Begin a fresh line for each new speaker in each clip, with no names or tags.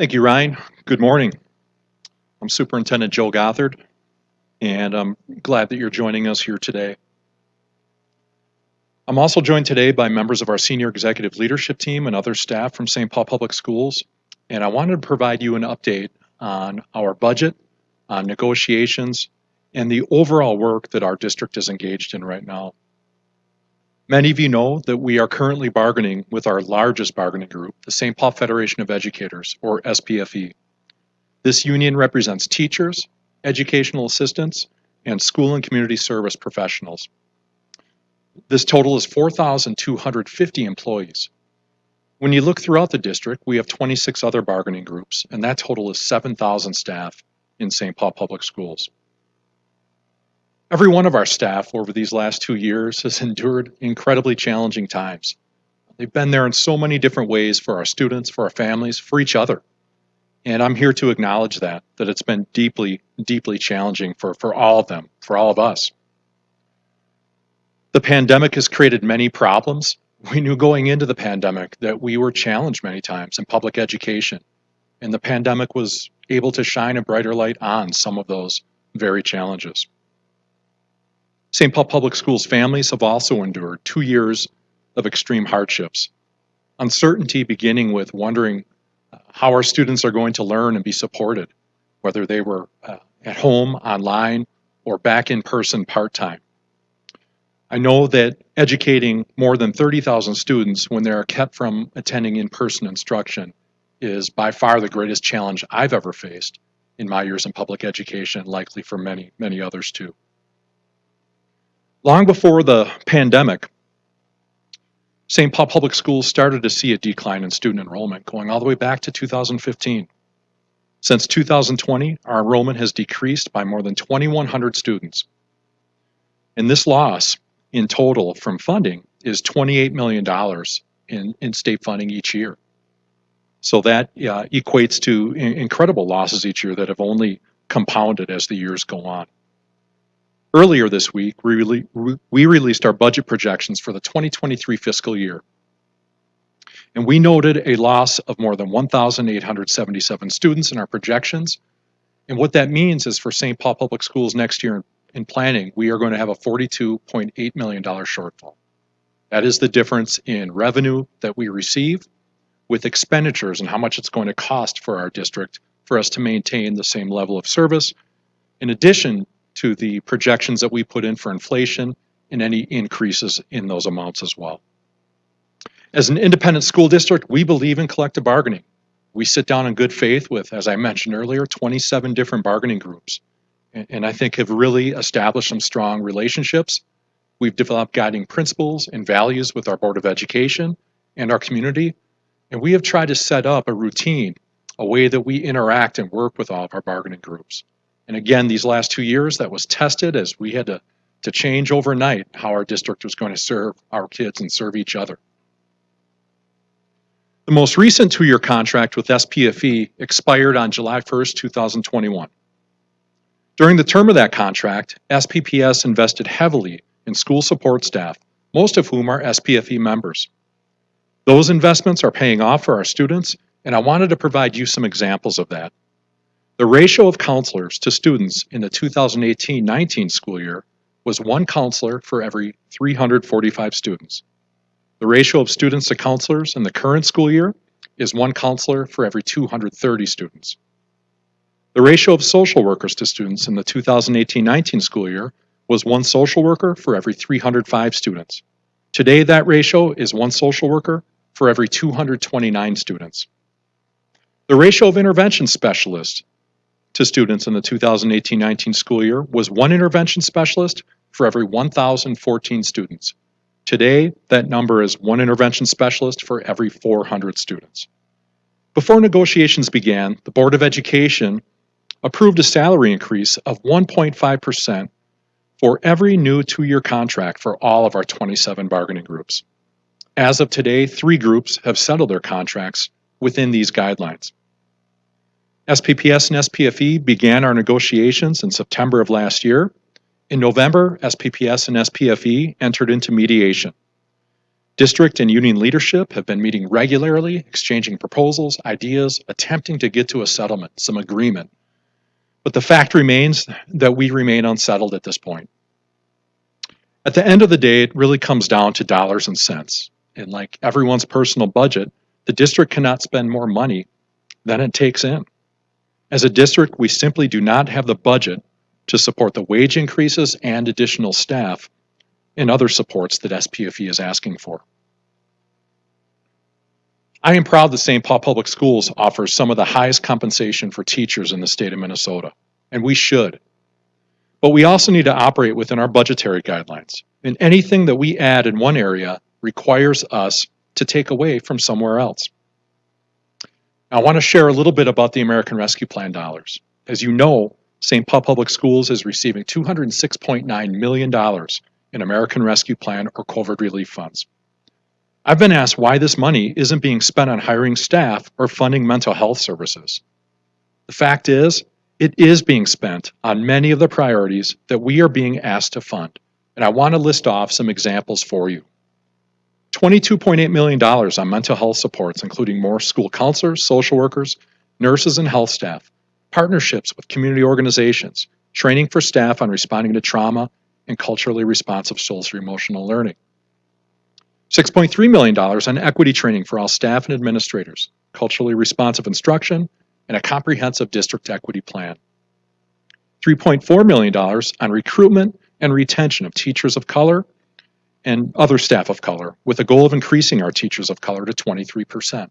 Thank you, Ryan. Good morning. I'm Superintendent Joe Gothard, and I'm glad that you're joining us here today. I'm also joined today by members of our senior executive leadership team and other staff from St. Paul Public Schools, and I wanted to provide you an update on our budget, on negotiations, and the overall work that our district is engaged in right now. Many of you know that we are currently bargaining with our largest bargaining group, the St. Paul Federation of Educators, or SPFE. This union represents teachers, educational assistants, and school and community service professionals. This total is 4,250 employees. When you look throughout the district, we have 26 other bargaining groups, and that total is 7,000 staff in St. Paul Public Schools. Every one of our staff over these last two years has endured incredibly challenging times. They've been there in so many different ways for our students, for our families, for each other. And I'm here to acknowledge that, that it's been deeply, deeply challenging for, for all of them, for all of us. The pandemic has created many problems. We knew going into the pandemic that we were challenged many times in public education. And the pandemic was able to shine a brighter light on some of those very challenges. St. Paul Public Schools families have also endured two years of extreme hardships. Uncertainty beginning with wondering uh, how our students are going to learn and be supported, whether they were uh, at home, online, or back in person part time. I know that educating more than 30,000 students when they are kept from attending in person instruction is by far the greatest challenge I've ever faced in my years in public education, likely for many, many others too. Long before the pandemic, St. Paul Public Schools started to see a decline in student enrollment going all the way back to 2015. Since 2020, our enrollment has decreased by more than 2,100 students. And this loss in total from funding is $28 million in, in state funding each year. So that uh, equates to incredible losses each year that have only compounded as the years go on. Earlier this week, we, we released our budget projections for the 2023 fiscal year. And we noted a loss of more than 1,877 students in our projections. And what that means is for St. Paul Public Schools next year in planning, we are going to have a $42.8 million shortfall. That is the difference in revenue that we receive with expenditures and how much it's going to cost for our district for us to maintain the same level of service, in addition to the projections that we put in for inflation and any increases in those amounts as well. As an independent school district, we believe in collective bargaining. We sit down in good faith with, as I mentioned earlier, 27 different bargaining groups, and I think have really established some strong relationships. We've developed guiding principles and values with our Board of Education and our community, and we have tried to set up a routine, a way that we interact and work with all of our bargaining groups. And again, these last two years, that was tested as we had to, to change overnight how our district was going to serve our kids and serve each other. The most recent two-year contract with SPFE expired on July 1st, 2021. During the term of that contract, SPPS invested heavily in school support staff, most of whom are SPFE members. Those investments are paying off for our students, and I wanted to provide you some examples of that. The ratio of counselors to students in the 2018-19 school year was one counselor for every 345 students. The ratio of students to counselors in the current school year is one counselor for every 230 students. The ratio of social workers to students in the 2018-19 school year was one social worker for every 305 students. Today, that ratio is one social worker for every 229 students. The ratio of intervention specialists to students in the 2018-19 school year was one intervention specialist for every 1,014 students. Today, that number is one intervention specialist for every 400 students. Before negotiations began, the Board of Education approved a salary increase of 1.5% for every new two-year contract for all of our 27 bargaining groups. As of today, three groups have settled their contracts within these guidelines. SPPS and SPFE began our negotiations in September of last year. In November, SPPS and SPFE entered into mediation. District and union leadership have been meeting regularly, exchanging proposals, ideas, attempting to get to a settlement, some agreement. But the fact remains that we remain unsettled at this point. At the end of the day, it really comes down to dollars and cents. And like everyone's personal budget, the district cannot spend more money than it takes in. As a district, we simply do not have the budget to support the wage increases and additional staff and other supports that SPFE is asking for. I am proud that St. Paul Public Schools offers some of the highest compensation for teachers in the state of Minnesota, and we should. But we also need to operate within our budgetary guidelines, and anything that we add in one area requires us to take away from somewhere else. I want to share a little bit about the American Rescue Plan dollars. As you know, St. Paul Public Schools is receiving $206.9 million in American Rescue Plan or COVID relief funds. I've been asked why this money isn't being spent on hiring staff or funding mental health services. The fact is, it is being spent on many of the priorities that we are being asked to fund, and I want to list off some examples for you. $22.8 million on mental health supports, including more school counselors, social workers, nurses, and health staff, partnerships with community organizations, training for staff on responding to trauma, and culturally responsive social emotional learning. $6.3 million on equity training for all staff and administrators, culturally responsive instruction, and a comprehensive district equity plan. $3.4 million on recruitment and retention of teachers of color and other staff of color, with a goal of increasing our teachers of color to 23%.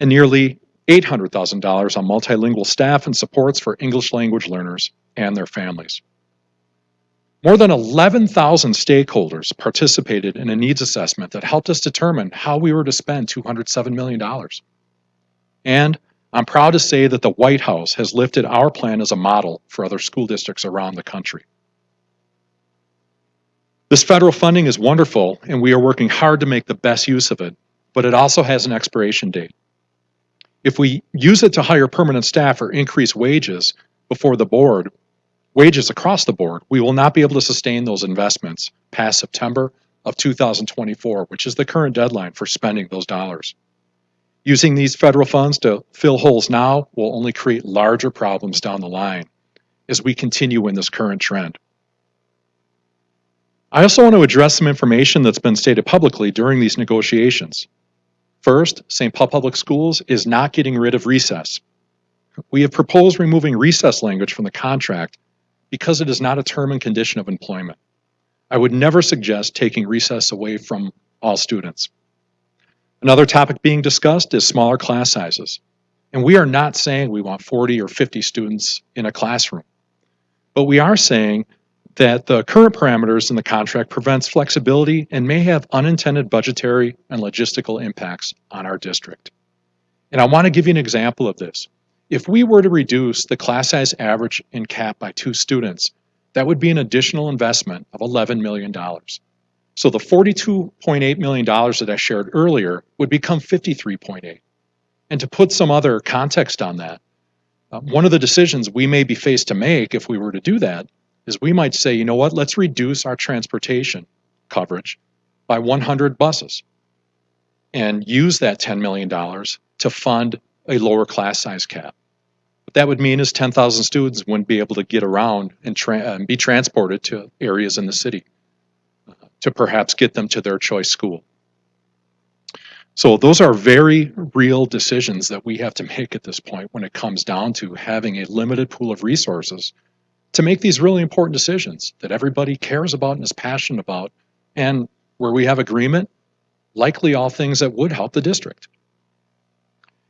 And nearly $800,000 on multilingual staff and supports for English language learners and their families. More than 11,000 stakeholders participated in a needs assessment that helped us determine how we were to spend $207 million. And I'm proud to say that the White House has lifted our plan as a model for other school districts around the country. This federal funding is wonderful, and we are working hard to make the best use of it, but it also has an expiration date. If we use it to hire permanent staff or increase wages before the board, wages across the board, we will not be able to sustain those investments past September of 2024, which is the current deadline for spending those dollars. Using these federal funds to fill holes now will only create larger problems down the line as we continue in this current trend. I also want to address some information that's been stated publicly during these negotiations. First, St. Paul Public Schools is not getting rid of recess. We have proposed removing recess language from the contract because it is not a term and condition of employment. I would never suggest taking recess away from all students. Another topic being discussed is smaller class sizes. And we are not saying we want 40 or 50 students in a classroom. But we are saying that the current parameters in the contract prevents flexibility and may have unintended budgetary and logistical impacts on our district. And I want to give you an example of this. If we were to reduce the class size average in CAP by two students, that would be an additional investment of $11 million. So the $42.8 million that I shared earlier would become 53.8. And to put some other context on that, uh, one of the decisions we may be faced to make if we were to do that is we might say, you know what, let's reduce our transportation coverage by 100 buses and use that $10 million to fund a lower class size cap. What that would mean is 10,000 students wouldn't be able to get around and, tra and be transported to areas in the city uh, to perhaps get them to their choice school. So those are very real decisions that we have to make at this point when it comes down to having a limited pool of resources to make these really important decisions that everybody cares about and is passionate about and where we have agreement, likely all things that would help the district.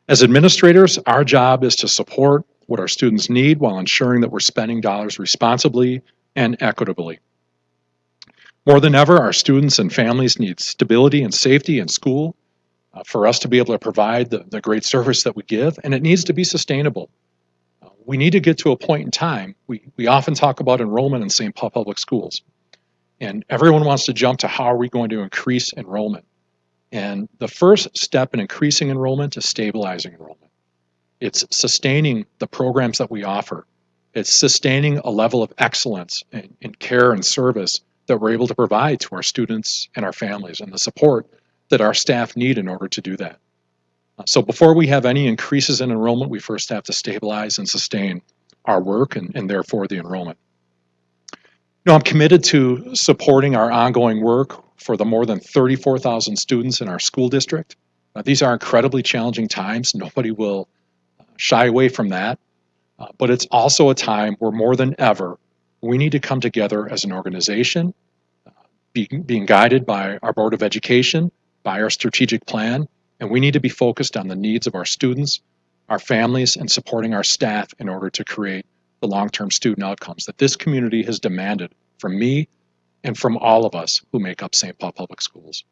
As administrators, our job is to support what our students need while ensuring that we're spending dollars responsibly and equitably. More than ever, our students and families need stability and safety in school uh, for us to be able to provide the, the great service that we give, and it needs to be sustainable. We need to get to a point in time. We, we often talk about enrollment in St. Paul Public Schools, and everyone wants to jump to how are we going to increase enrollment. And the first step in increasing enrollment is stabilizing enrollment. It's sustaining the programs that we offer. It's sustaining a level of excellence in, in care and service that we're able to provide to our students and our families and the support that our staff need in order to do that. Uh, So before we have any increases in enrollment, we first have to stabilize and sustain our work and, and therefore the enrollment. You I'm committed to supporting our ongoing work for the more than 34,000 students in our school district. Uh, these are incredibly challenging times. Nobody will uh, shy away from that. Uh, but it's also a time where more than ever, we need to come together as an organization, uh, being, being guided by our Board of Education, by our strategic plan, and we need to be focused on the needs of our students, our families, and supporting our staff in order to create the long-term student outcomes that this community has demanded from me and from all of us who make up St. Paul Public Schools.